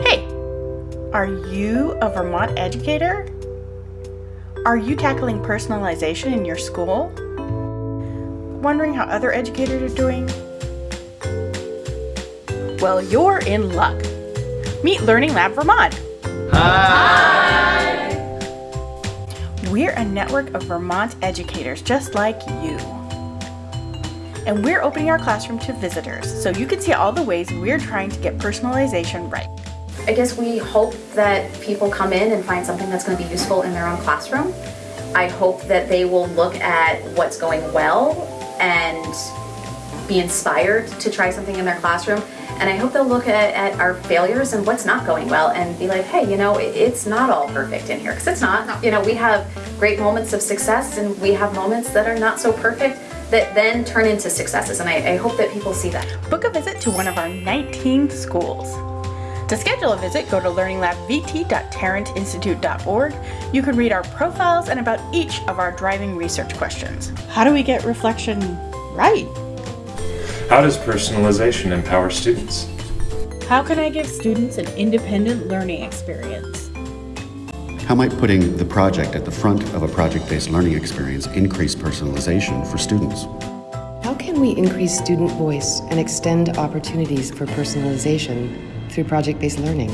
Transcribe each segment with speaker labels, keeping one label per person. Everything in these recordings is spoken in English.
Speaker 1: Hey, are you a Vermont educator? Are you tackling personalization in your school? Wondering how other educators are doing? Well, you're in luck. Meet Learning Lab Vermont. Hi! We're a network of Vermont educators just like you. And we're opening our classroom to visitors so you can see all the ways we're trying to get personalization right.
Speaker 2: I guess we hope that people come in and find something that's going to be useful in their own classroom. I hope that they will look at what's going well and be inspired to try something in their classroom. And I hope they'll look at, at our failures and what's not going well and be like, hey, you know, it's not all perfect in here. Because it's not. You know, we have great moments of success and we have moments that are not so perfect that then turn into successes. And I, I hope that people see that.
Speaker 1: Book a visit to one of our 19 schools. To schedule a visit, go to learninglabvt.tarrantinstitute.org. You can read our profiles and about each of our driving research questions. How do we get reflection right?
Speaker 3: How does personalization empower students?
Speaker 1: How can I give students an independent learning experience?
Speaker 4: How might putting the project at the front of a project-based learning experience increase personalization for students?
Speaker 5: How can we increase student voice and extend opportunities for personalization through project-based learning?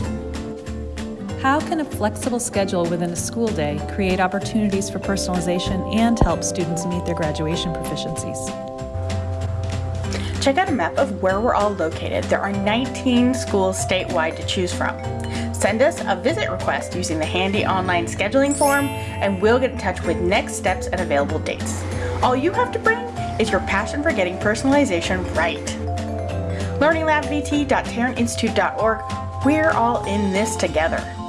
Speaker 6: How can a flexible schedule within a school day create opportunities for personalization and help students meet their graduation proficiencies?
Speaker 1: Check out a map of where we're all located. There are 19 schools statewide to choose from. Send us a visit request using the handy online scheduling form and we'll get in touch with next steps and available dates. All you have to bring is your passion for getting personalization right. LearningLabVT.tarrantinstitute.org, we're all in this together.